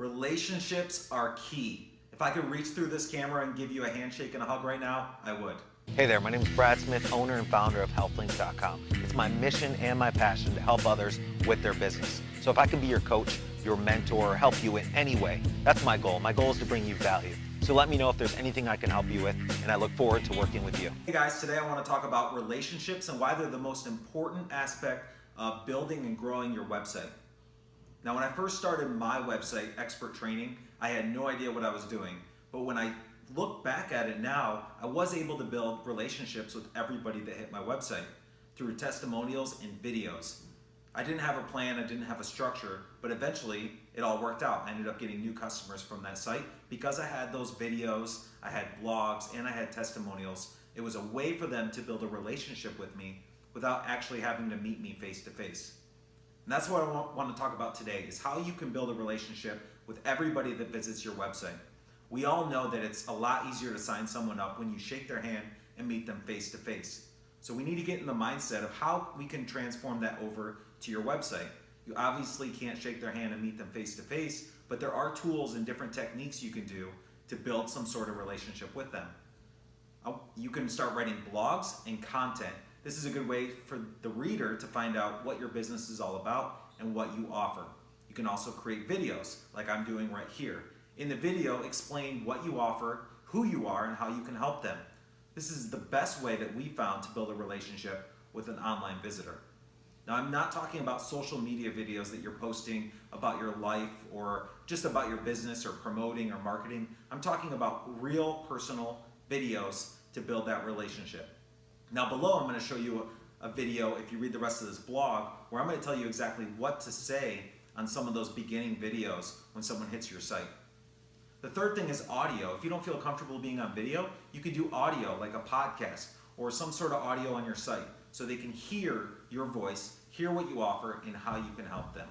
Relationships are key. If I could reach through this camera and give you a handshake and a hug right now, I would. Hey there, my name is Brad Smith, owner and founder of HealthLinks.com. It's my mission and my passion to help others with their business. So if I can be your coach, your mentor, or help you in any way, that's my goal. My goal is to bring you value. So let me know if there's anything I can help you with, and I look forward to working with you. Hey guys, today I want to talk about relationships and why they're the most important aspect of building and growing your website. Now, when I first started my website, Expert Training, I had no idea what I was doing. But when I look back at it now, I was able to build relationships with everybody that hit my website through testimonials and videos. I didn't have a plan, I didn't have a structure, but eventually it all worked out. I ended up getting new customers from that site because I had those videos, I had blogs, and I had testimonials. It was a way for them to build a relationship with me without actually having to meet me face to face. And that's what I want to talk about today is how you can build a relationship with everybody that visits your website. We all know that it's a lot easier to sign someone up when you shake their hand and meet them face to face. So we need to get in the mindset of how we can transform that over to your website. You obviously can't shake their hand and meet them face to face, but there are tools and different techniques you can do to build some sort of relationship with them. Uh, you can start writing blogs and content this is a good way for the reader to find out what your business is all about and what you offer. You can also create videos like I'm doing right here. In the video, explain what you offer, who you are, and how you can help them. This is the best way that we found to build a relationship with an online visitor. Now, I'm not talking about social media videos that you're posting about your life or just about your business or promoting or marketing. I'm talking about real personal videos to build that relationship. Now below I'm going to show you a, a video, if you read the rest of this blog, where I'm going to tell you exactly what to say on some of those beginning videos when someone hits your site. The third thing is audio. If you don't feel comfortable being on video, you can do audio like a podcast or some sort of audio on your site so they can hear your voice, hear what you offer, and how you can help them.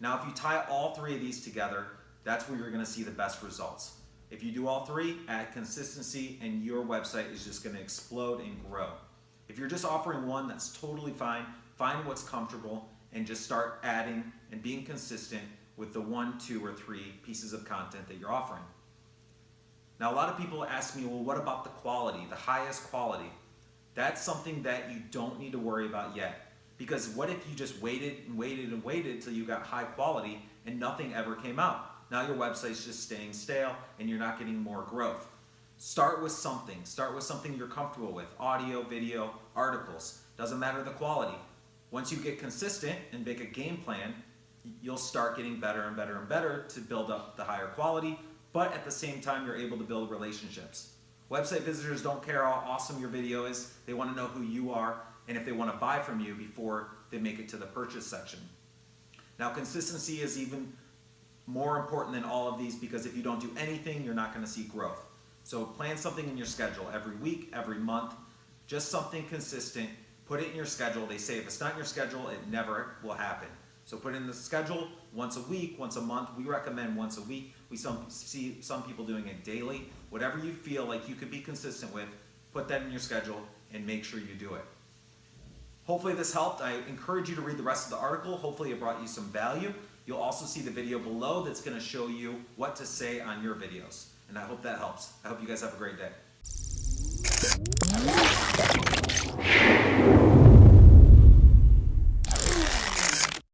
Now, if you tie all three of these together, that's where you're going to see the best results. If you do all three, add consistency and your website is just gonna explode and grow. If you're just offering one, that's totally fine. Find what's comfortable and just start adding and being consistent with the one, two, or three pieces of content that you're offering. Now, a lot of people ask me, well, what about the quality, the highest quality? That's something that you don't need to worry about yet. Because what if you just waited and waited and waited until you got high quality and nothing ever came out? Now your website's just staying stale and you're not getting more growth. Start with something. Start with something you're comfortable with. Audio, video, articles. Doesn't matter the quality. Once you get consistent and make a game plan, you'll start getting better and better and better to build up the higher quality, but at the same time, you're able to build relationships. Website visitors don't care how awesome your video is. They want to know who you are and if they want to buy from you before they make it to the purchase section. Now, consistency is even more important than all of these because if you don't do anything, you're not gonna see growth. So plan something in your schedule every week, every month, just something consistent, put it in your schedule. They say if it's not in your schedule, it never will happen. So put it in the schedule once a week, once a month. We recommend once a week. We some, see some people doing it daily. Whatever you feel like you could be consistent with, put that in your schedule and make sure you do it. Hopefully this helped. I encourage you to read the rest of the article. Hopefully it brought you some value. You'll also see the video below that's going to show you what to say on your videos. And I hope that helps. I hope you guys have a great day.